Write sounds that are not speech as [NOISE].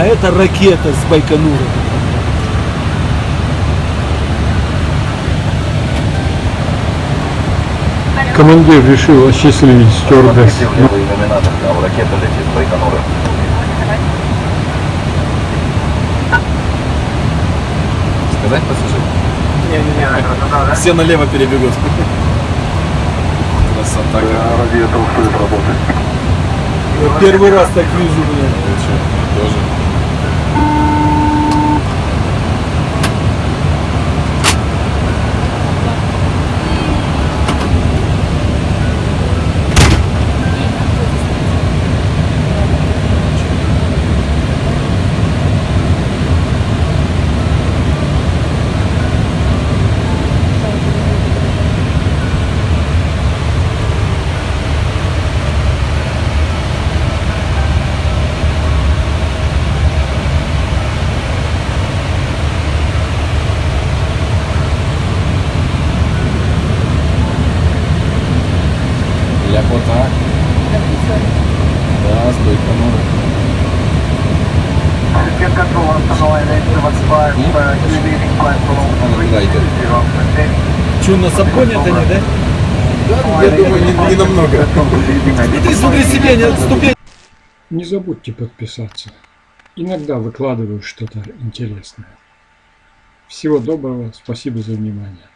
а это ракета с Байконура. Командир решил осчастливить стюардесс. Левый иллюминатор, а ракета летит с Байконура. Сказать пассажиру? Не-не-не, Все налево перебегут. Красота работать. Я первый раз так вижу, блин. Ну, тоже. Ляпота. Да, с Байконура. Get control on Hanoi 875, uh, leaving драйвер. 30. Че, нас обгонят они, да? Да, я думаю, не, не намного. [LAUGHS] Смотри, смотри себе, не ступень. Не забудьте подписаться. Иногда выкладываю что-то интересное. Всего доброго, спасибо за внимание.